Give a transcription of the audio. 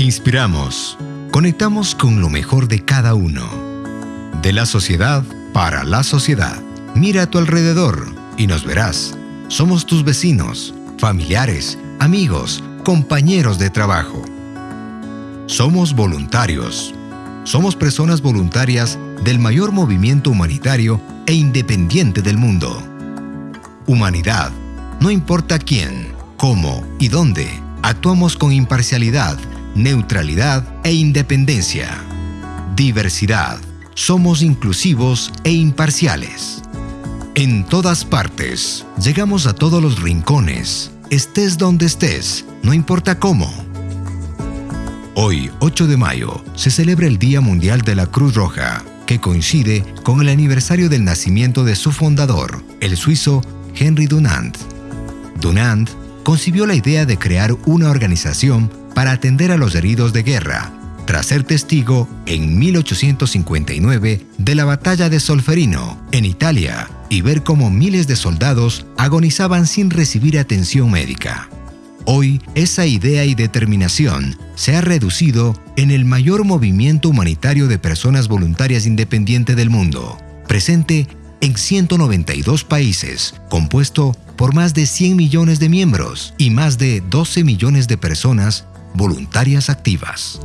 Inspiramos. Conectamos con lo mejor de cada uno. De la sociedad para la sociedad. Mira a tu alrededor y nos verás. Somos tus vecinos, familiares, amigos, compañeros de trabajo. Somos voluntarios. Somos personas voluntarias del mayor movimiento humanitario e independiente del mundo. Humanidad. No importa quién, cómo y dónde, actuamos con imparcialidad, neutralidad e independencia. Diversidad. Somos inclusivos e imparciales. En todas partes, llegamos a todos los rincones, estés donde estés, no importa cómo. Hoy, 8 de mayo, se celebra el Día Mundial de la Cruz Roja, que coincide con el aniversario del nacimiento de su fundador, el suizo Henry Dunant. Dunant concibió la idea de crear una organización para atender a los heridos de guerra, tras ser testigo en 1859 de la batalla de Solferino, en Italia, y ver cómo miles de soldados agonizaban sin recibir atención médica. Hoy, esa idea y determinación se ha reducido en el mayor movimiento humanitario de personas voluntarias independiente del mundo, presente en 192 países, compuesto por más de 100 millones de miembros y más de 12 millones de personas voluntarias activas.